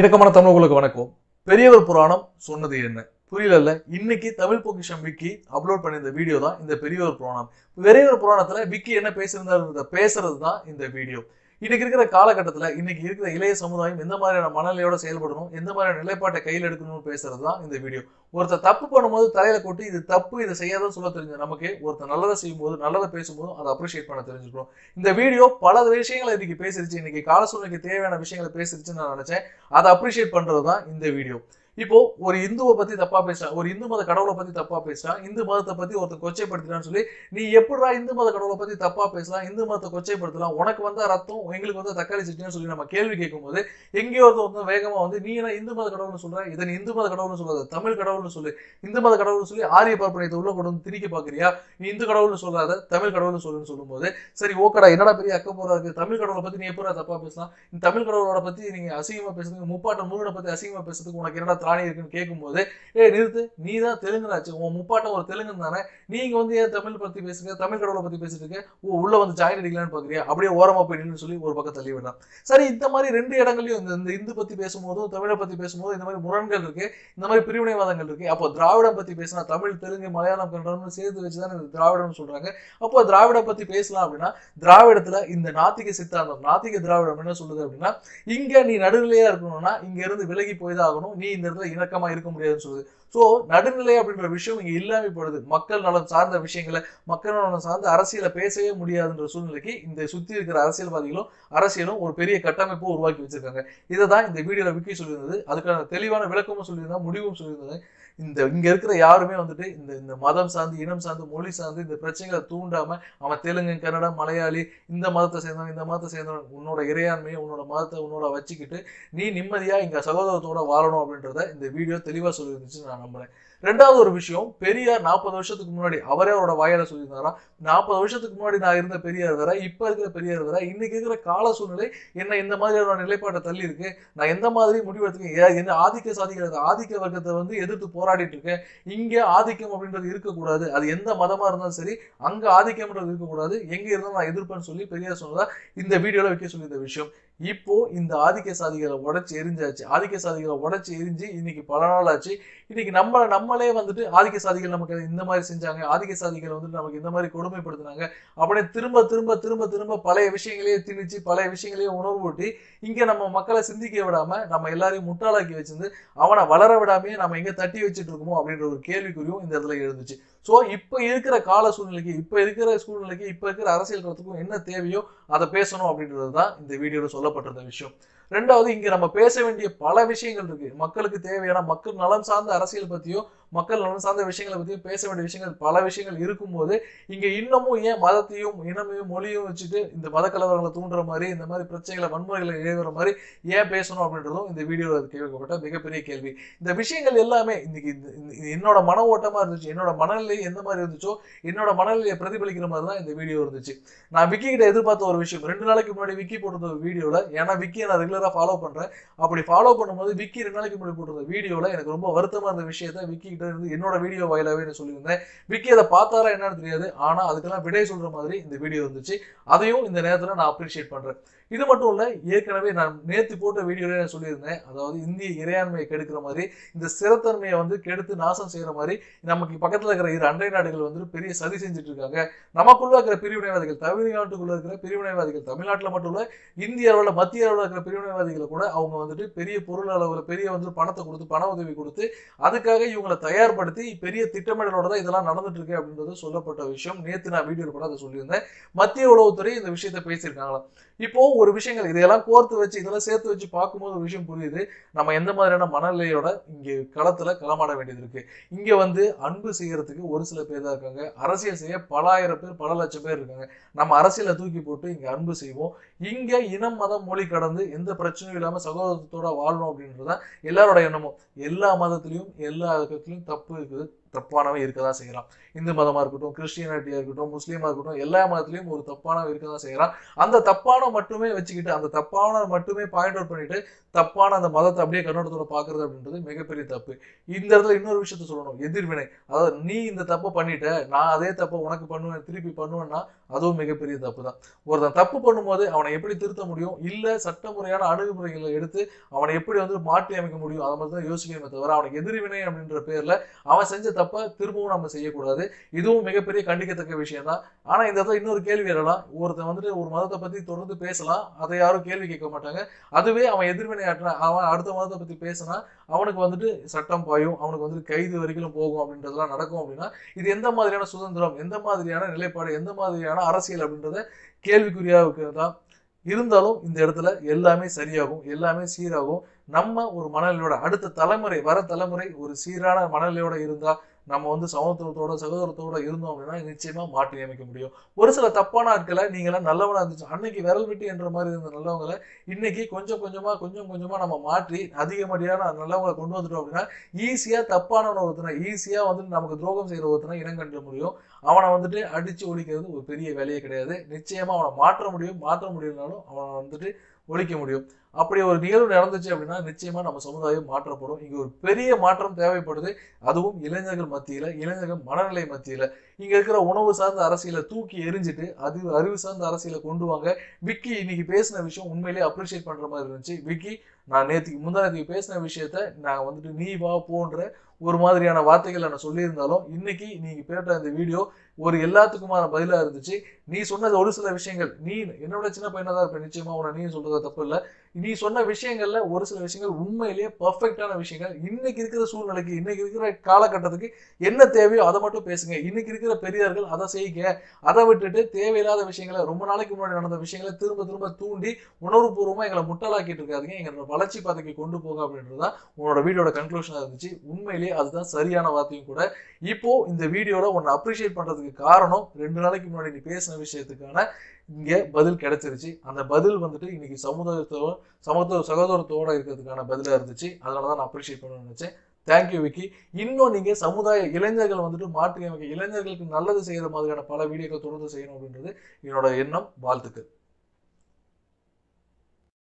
இணக்கமான தமிழர்களுக்கு வணக்கம். பெரியவர் புராணம் சொன்னது என்ன? புரியல இன்னைக்கு தமிழ் பொக்கிஷம் விக்கி அப்லோட் பண்ணியிருந்த வீடியோ தான் இந்த பெரியவர் புராணம். பெரியவர் புராணத்துல விக்கி என்ன பேசியிருந்தாருன்றத பேசுறது தான் இந்த வீடியோ இன்னைக்கு இருக்கிற காலகட்டத்தில் இன்னைக்கு இருக்கிற இளைய சமுதாயம் எந்த மாதிரியான மனநிலையோட செயல்படணும் எந்த மாதிரியான நிலைப்பாட்டை கையில் எடுக்கணும்னு பேசுறது தான் இந்த வீடியோ ஒருத்தர் தப்பு பண்ணும்போது தலையில கொட்டி இது தப்பு இதை செய்யாதன்னு சொல்ல தெரிஞ்ச நமக்கு ஒருத்தர் நல்லதை செய்யும்போது நல்லதை பேசும்போது அதை அப்ரிஷியேட் பண்ண தெரிஞ்சுக்கணும் இந்த வீடியோ பல விஷயங்களை இன்னைக்கு பேசிருச்சு. இன்னைக்கு கால சூழ்நிலைக்கு தேவையான விஷயங்களை பேசிருச்சுன்னு நான் நினைச்சேன். அதை அப்ரிஷியேட் பண்றது தான் இந்த வீடியோ இப்போ ஒரு இந்துவை பத்தி தப்பா பேசுறான் ஒரு இந்து மத கடவுளை பத்தி தப்பா பேசுறான் இந்து மதத்தை பத்தி ஒருத்தர் கொச்சைப்படுத்தினான்னு சொல்லி நீ எப்படா இந்து மத கடவுளை பத்தி தப்பா பேசலாம் இந்து மதத்தை கொச்சைப்படுத்தலாம் உனக்கு வந்தா ரத்தம் எங்களுக்கு வந்து தக்காளி சட்னின்னு சொல்லி நம்ம கேள்வி கேட்கும்போது எங்கேயோ ஒருத்தர் வந்து வேகமா வந்து நீ என்ன இந்து மத கடவுள்னு சொல்ற? இதை நீ இந்து மத கடவுள்னு சொல்லாத தமிழ் கடவுள்னு சொல்லு. இந்து மத கடவுள்னு சொல்லி ஆரிய பார்ப்பனையத்தை உள்ள கொண்டு வந்து திணிக்க பாக்குறியா? நீ இந்து கடவுள்னு சொல்லாத தமிழ் கடவுள்னு சொல்லுன்னு சொல்லும்போது சரி ஓகடா என்னடா பெரிய அக்க போறா இருக்கு? தமிழ் கடவுளை பத்தி நீ எப்படா தப்பா பேசலாம்? இந்த தமிழ் கடவுளோட பத்தி நீங்க அசிங்கமா பேசுறதுக்கு முப்பாட்டம் முருகனை பத்தி அசிங்கமா பேசுறதுக்கு உனக்கு என்னடா திராணி இருக்குன்னு கேட்கும்போது ஏ நிறுத்து. நீ தான் தெலுங்குனாச்சு. உன் முப்பாட்ட ஒரு தெலுங்கு தானே நீங்க வந்து ஏன் தமிழ் பத்தி பேசுங்க? தமிழ் கடவுளை பத்தி பேசிட்டு இருக்க? ஓ உள்ள வந்து ஜாயின் அடிக்கலான்னு பாக்குறியா? அப்படியே ஓரமா போய் சொல்லி ஒரு பக்கம் தள்ளி விடலாம். சரி இந்த மாதிரி ரெண்டு இடங்களையும் இந்த இந்து பத்தி பேசும்போதும் தமிழை பத்தி பேசும்போது இந்த மாதிரி முரண்கள் இருக்கு. இந்த மாதிரி பிரிவினைவாதங்கள் இருக்கு. அப்போ திராவிடம் பத்தி பேசினா தமிழ் தெலுங்கு மலையாளம் கன்னடம்னு சேர்த்து வச்சுதான் இந்த திராவிடம்னு சொல்றாங்க. அப்போ திராவிடம் பத்தி பேசலாம் அப்படின்னா திராவிடத்துல இந்த நாத்திக சித்தாந்தம் நாத்திக திராவிடம் என்ன சொல்லுது அப்படின்னா இங்க நீ நடுநிலையா இருக்கணும்னா இங்க இருந்து விலகி போய் தான் ஆகணும். நீ இந்த இடத்துல இணக்கமா இருக்க முடியாதுன்னு சொல்லுது. ஸோ நடுநிலை அப்படின்ற விஷயம் இங்க இல்லாமல் போடுது மக்கள் நலன் சார்ந்த விஷயங்களை மக்கள் நலன் சார்ந்த அரசியலை பேசவே முடியாதுன்ற சூழ்நிலைக்கு இந்த சுத்தி இருக்கிற அரசியல்வாதிகளும் அரசியலும் ஒரு பெரிய கட்டமைப்பும் உருவாக்கி வச்சிருக்காங்க. இதை தான் இந்த வீடியோவில் விக்கி சொல்லியிருந்தது. அதுக்கான தெளிவான விளக்கமும் சொல்லியிருந்தா முடிவும் சொல்லியிருந்தது இந்த இங்க இருக்கிற யாருமே வந்துட்டு இந்த இந்த மதம் சார்ந்து இனம் சார்ந்து மொழி சார்ந்து இந்த பிரச்சனைகளை தூண்டாம அவன் தெலுங்கு கன்னடம் மலையாளி இந்த மதத்தை சேர்ந்தவன் இந்த மதத்தை சேர்ந்தவன் உன்னோட இறையாண்மையை உன்னோட மதத்தை உன்னோட வச்சுக்கிட்டு நீ நிம்மதியா இங்க சகோதரத்தோட வாழணும் அப்படின்றத இந்த வீடியோ தெளிவா சொல்லியிருந்துச்சு நான் நம்புறேன். ரெண்டாவது ஒரு விஷயம் பெரியார் நாற்பது வருஷத்துக்கு முன்னாடி அவரே அவரோட வாயால சொல்லியிருந்தாரா நாற்பது வருஷத்துக்கு முன்னாடி நான் இருந்த பெரியார் வேற இப்ப இருக்கிற பெரியார் வேற இன்னைக்கு இருக்கிற கால சூழ்நிலை என்ன இந்த மாதிரியான நிலைப்பாட்டை தள்ளி இருக்கு நான் எந்த மாதிரி முடிவெடுத்துக்கேன் என்ன ஆதிக்க சாதிக்கிறது ஆதிக்க வர்க்கத்தை வந்து எதிர்த்து போராடிட்டு இருக்கேன் இங்க ஆதிக்கம் அப்படின்றது இருக்கக்கூடாது அது எந்த மதமா இருந்தாலும் சரி அங்க ஆதிக்கம்ன்றது இருக்கக்கூடாது எங்க இருந்தாலும் நான் எதிர்ப்பேன்னு சொல்லி பெரியார் சொன்னதா இந்த வீடியோல வைக்க சொல்லி இந்த விஷயம். இப்போ இந்த ஆதிக்க சாதிகளை உடச்சி எரிஞ்சாச்சு. ஆதிக்க சாதிகளை உடச்சி எரிஞ்சு இன்னைக்கு பல நாள் ஆச்சு இன்னைக்கு நம்ம நம்மளே வந்துட்டு ஆதிக்க சாதிகள் நமக்கு இந்த மாதிரி செஞ்சாங்க. ஆதிக்க சாதிகள் வந்துட்டு நமக்கு இந்த மாதிரி கொடுமைப்படுத்தினாங்க. அப்படியே திரும்ப திரும்ப திரும்ப திரும்ப பழைய விஷயங்களையே திணிச்சு பழைய விஷயங்களையே உணர்வூட்டி இங்க நம்ம மக்களை சிந்திக்க விடாம நம்ம எல்லாரையும் முட்டாளாக்கி வச்சிருந்து அவனை வளர விடாமையே நம்ம எங்க தட்டி வச்சுட்டு இருக்கோமோ அப்படின்ற ஒரு கேள்விக்குறியும் இந்த இடத்துல எழுந்துச்சு. ஸோ இப்போ இருக்கிற கால சூழ்நிலைக்கு இப்போ இருக்கிற சூழ்நிலைக்கு இப்போ இருக்கிற அரசியல் களத்துக்கும் என்ன தேவையோ அதை பேசணும் அப்படின்றது தான் இந்த வீடியோவில் சொல்லப்பட்டிருந்த விஷயம். ரெண்டாவது இங்க நம்ம பேச வேண்டிய பல விஷயங்கள் இருக்கு. மக்களுக்கு தேவையான மக்கள் நலம் சார்ந்த அரசியல் பற்றியும் மக்கள் நலன் சார்ந்த விஷயங்களை பற்றி பேச வேண்டிய விஷயங்கள் பல விஷயங்கள் இருக்கும்போது இங்கே இன்னமும் ஏன் மதத்தையும் இனமையும் மொழியும் வச்சுட்டு இந்த மத கலவரங்களை தூண்டுற மாதிரி இந்த மாதிரி பிரச்சனைகளை வன்முறைகளை எழுதுற மாதிரி ஏன் பேசணும் அப்படின்றதும் இந்த வீடியோவில் கேட்கப்பட்ட மிகப்பெரிய கேள்வி. இந்த விஷயங்கள் எல்லாமே இன்னைக்கு இந்த- என்னோட மன ஓட்டமாக இருந்துச்சு என்னோட மனநிலை எந்த மாதிரி இருந்துச்சோ என்னோட மனநிலையை பிரதிபலிக்கிற மாதிரி தான் இந்த வீடியோ இருந்துச்சு. நான் விக்கி கிட்ட எதிர்பார்த்த ஒரு விஷயம் ரெண்டு நாளைக்கு முன்னாடி விக்கி போட்டிருந்த ஒரு வீடியோவில் ஏன்னா விக்கியை நான் ரெகுலராக ஃபாலோ பண்ணுறேன் அப்படி ஃபாலோ பண்ணும்போது விக்கி ரெண்டு நாளைக்கு முன்னாடி போட்டிருந்த வீடியோவில் எனக்கு ரொம்ப வருத்தமாக இருந்த விஷயத்த விக்கி என்னோட வீடியோ வாயிலாகவே நான் சொல்லியிருந்தேன். விக்கி அதை பார்த்தாரா என்னன்னு தெரியாது. ஆனால் அதுக்கெல்லாம் விடை சொல்கிற மாதிரி இந்த வீடியோ இருந்துச்சு. அதையும் இந்த நேரத்தில் நான் அப்ரிஷியேட் பண்றேன். இது மட்டும் இல்லை ஏற்கனவே நான் நேற்று போட்ட வீடியோவில் நான் சொல்லியிருந்தேன். அதாவது இந்திய இறையாண்மையை கெடுக்கிற மாதிரி இந்த சிறத்தன்மையை வந்து கெடுத்து நாசம் செய்கிற மாதிரி நமக்கு பக்கத்தில் இருக்கிற இரு அண்டை நாடுகள் வந்து பெரிய சதி செஞ்சுட்டு இருக்காங்க நமக்குள்ள இருக்கிற பிரிவினைவாதிகள் தமிழ்நாட்டுக்குள்ள இருக்கிற பிரிவினைவாதிகள் தமிழ்நாட்டில் மட்டும் இல்லை இந்திய அளவில் மத்திய அளவில் இருக்கிற பிரிவினைவாதிகளை கூட அவங்க வந்துட்டு பெரிய பொருள் அளவில் பெரிய வந்து பணத்தை கொடுத்து பண உதவி கொடுத்து அதுக்காக இவங்களை தயார்படுத்தி பெரிய திட்டமிடலோட தான் இதெல்லாம் நடந்துட்டு இருக்கு அப்படின்றது சொல்லப்பட்ட விஷயம். நேற்று நான் வீடியோ கூட அதை சொல்லியிருந்தேன். மத்திய உளவுத்துறை இந்த விஷயத்தை பேசியிருக்காங்களாம். இப்போ ஒரு விஷயங்கள் இதையெல்லாம் கோர்த்து வச்சு இதெல்லாம் சேர்த்து வச்சு பார்க்கும்போது ஒரு விஷயம் புரியுது. நம்ம எந்த மாதிரியான மனநிலையோட இங்கே களத்துல களமாட வேண்டியது இருக்கு. இங்க வந்து அன்பு செய்யறதுக்கு ஒரு சில பேர் தான் இருக்காங்க. அரசியல் செய்ய பல ஆயிரம் பேர் பல லட்சம் பேர் இருக்காங்க. நம்ம அரசியலை தூக்கி போட்டு இங்க அன்பு செய்வோம். இங்க இனம் மதம் மொழி கடந்து எந்த பிரச்சனையும் இல்லாம சகோதரத்தோட வாழணும் அப்படின்றதுதான் எல்லாரோட எண்ணமும். எல்லா மதத்திலையும் எல்லா இதுலயும் தப்பு இருக்குது. தப்பானவை இருக்க தான் செய்கிறான் இந்து மதமா இருக்கட்டும் கிறிஸ்டியானிட்டியா இருக்கட்டும் முஸ்லீமாக இருக்கட்டும் எல்லா மதத்துலயும் ஒரு தப்பானவை இருக்க தான் செய்கிறான் அந்த தப்பான மட்டுமே வச்சுக்கிட்டு அந்த தப்பான மட்டுமே பாயிண்ட் அவுட் பண்ணிட்டு தப்பான அந்த மதத்தை அப்படியே கண்ணோட்டத்தோட பாக்குறது அப்படின்றது மிகப்பெரிய தப்பு. இந்த இடத்துல இன்னொரு விஷயத்த சொல்லணும். எதிர்வினை. அதாவது நீ இந்த தப்பை பண்ணிட்ட நான் அதே தப்பை உனக்கு பண்ணுவேன் திருப்பி பண்ணுவேன்னா அதுவும் மிகப்பெரிய தப்பு தான் ஒருத்தன் தப்பு பண்ணும்போது அவனை எப்படி திருத்த முடியும்? இல்ல சட்டமுறையான அணுகுமுறைகளை எடுத்து அவனை எப்படி வந்து மாற்றி அமைக்க முடியும்? அதை மாதிரி தான் யோசிக்கணுமே தவிர அவனுக்கு எதிர்வினை அப்படின்ற பேர்ல அவன் செஞ்ச தப்பை திரும்பவும் நம்ம செய்யக்கூடாது. இதுவும் மிகப்பெரிய கண்டிக்கத்தக்க விஷயம் தான் ஆனா இந்த இடத்துல இன்னொரு கேள்வி எழலாம் ஒருத்தன் வந்துட்டு ஒரு மதத்தை பத்தி தொடர்ந்து பேசலாம். அதை யாரும் கேள்வி கேட்க மாட்டாங்க. அதுவே அவன் எதிர்வினை ஆற்றினான் அவன் அடுத்த மதத்தை பத்தி பேசினா அவனுக்கு வந்துட்டு சட்டம் பாயும். அவனுக்கு வந்துட்டு கைது வரைக்கும் போகும் அப்படின்றதெல்லாம் நடக்கும் அப்படின்னா இது எந்த மாதிரியான சுதந்திரம் எந்த மாதிரியான நிலைப்பாடு எந்த மாதிரியான அரசியல் அப்படின்றத கேள்விக்குறியாக தான் இருந்தாலும் இந்த இடத்துல எல்லாமே சரியாகும் எல்லாமே சீராகும். நம்ம ஒரு மனநிலையோட அடுத்த தலைமுறை வர தலைமுறை ஒரு சீரான மனநிலையோட இருந்தால் நம்ம வந்து சமத்துவத்தோட சகோதரத்தோட இருந்தோம் அப்படின்னா நிச்சயமா மாற்றி அமைக்க முடியும். ஒரு சில தப்பான ஆட்களை நீங்களாம் நல்லவனா இருந்துச்சு. அன்னைக்கு விரல் விட்டு என்ற மாதிரி இருந்த நல்லவங்களை இன்னைக்கு கொஞ்சம் கொஞ்சமா கொஞ்சம் கொஞ்சமா நம்ம மாற்றி அதிகப்படியான நல்லவங்களை கொண்டு வந்துட்டோம் அப்படின்னா ஈஸியா தப்பானவனை ஒருத்தனை ஈஸியா வந்துட்டு நமக்கு துரோகம் செய்யற ஒருத்தனை இனம் கண்டு முடியும். அவனை வந்துட்டு அடிச்சு ஒழிக்கிறது ஒரு பெரிய வேலையே கிடையாது. நிச்சயமா அவனை மாற்ற முடியும். மாற்ற முடியலனாலும் அவனை வந்துட்டு ஒழிக்க முடியும். அப்படி ஒரு நிகழ்வு நடந்துச்சு அப்படின்னா நிச்சயமா நம்ம சமுதாயம் மாற்றப்படும். இங்க ஒரு பெரிய மாற்றம் தேவைப்படுது. அதுவும் இளைஞர்கள் மத்தியில இளைஞர்கள் மனநிலை மத்தியில. இங்க இருக்கிற உணவு சார்ந்த அரசியலை தூக்கி எரிஞ்சிட்டு அது அறிவு சார்ந்த அரசியலை கொண்டு வாங்க. விக்கி இன்னைக்கு பேசின விஷயம் உண்மையிலேயே அப்ரிஷியேட் பண்ற மாதிரி இருந்துச்சு. விக்கி நான் நேற்றுக்கு முந்தா பேசின விஷயத்த நான் வந்துட்டு நீ வா போன்ற ஒரு மாதிரியான வார்த்தைகளை நான் சொல்லியிருந்தாலும் இன்னைக்கு நீங்க கேட்ட இந்த வீடியோ ஒரு எல்லாத்துக்குமான பதிலாக இருந்துச்சு. நீ சொன்னது ஒரு சில விஷயங்கள். நீ என்னோட சின்ன பையனாக தான் இருப்பேன். நிச்சயமா உன நீ சொல்றது தப்பு இல்லை. நீ சொன்ன விஷயங்கள்ல ஒரு சில விஷயங்கள் உண்மையிலேயே பர்ஃபெக்டான விஷயங்கள். இன்னைக்கு இருக்கிற சூழ்நிலைக்கு இன்னைக்கு இருக்கிற காலகட்டத்துக்கு என்ன தேவையோ அதை மட்டும் பேசுங்க. இன்னைக்கு இருக்கிற பெரியார்கள் அதை செய்யுங்க. அதை விட்டுட்டு தேவையில்லாத விஷயங்களை ரொம்ப நாளைக்கு முன்னாடி நடந்த விஷயங்களை திரும்ப திரும்ப தூண்டி உணர்வுபூர்வமா எங்களை முட்டலாக்கிட்டு இருக்காதீங்க. எங்களோட வளர்ச்சி பாதைக்கு கொண்டு போக அப்படின்றது தான் உன்னோட வீடியோட கன்க்ளூஷனாக இருந்துச்சு. உண்மையிலேயே அதுதான் சரியான வார்த்தையும் கூட. இப்போ இந்த வீடியோல உன்னை அப்ரிஷியேட் பண்றதுக்கு காரணம் ரெண்டு நாளைக்கு முன்னாடி நீ பேசின விஷயத்துக்கான இங்கே பதில் கிடைச்சிருச்சு. அந்த பதில் வந்துட்டு இன்னைக்கு சமுதாயத்தோட சமத்துவ சகோதரத்தோட இருக்கிறதுக்கான பதிலாக இருந்துச்சு. அதனால தான் நான் அப்ரிஷியேட் பண்ணணும்னு நினச்சேன். Thank you Vicky. இன்னும் நீங்கள் சமுதாய இளைஞர்கள் வந்துட்டு மாற்றி இளைஞர்களுக்கு நல்லது செய்கிற மாதிரியான பல வீடியோக்கள் தொடர்ந்து செய்யணும் அப்படின்றது என்னோட எண்ணம் வாழ்த்துக்கள்.